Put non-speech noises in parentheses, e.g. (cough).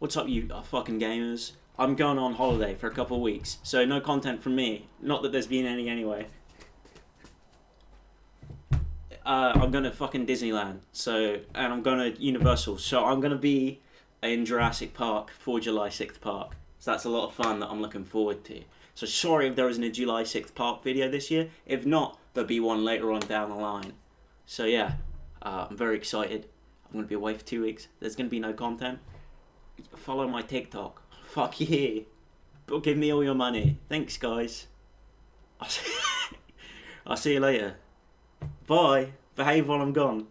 What's up, you fucking gamers? I'm going on holiday for a couple weeks, so no content from me. Not that there's been any anyway. Uh, I'm going to fucking Disneyland, so and I'm going to Universal, so I'm going to be in Jurassic Park for July 6th Park. So that's a lot of fun that I'm looking forward to. So sorry if there isn't a July 6th Park video this year. If not, there'll be one later on down the line. So yeah, uh, I'm very excited. I'm going to be away for two weeks. There's going to be no content. Follow my TikTok. Fuck yeah. But give me all your money. Thanks, guys. I'll (laughs) see, I'll see you later. Bye. Behave while I'm gone.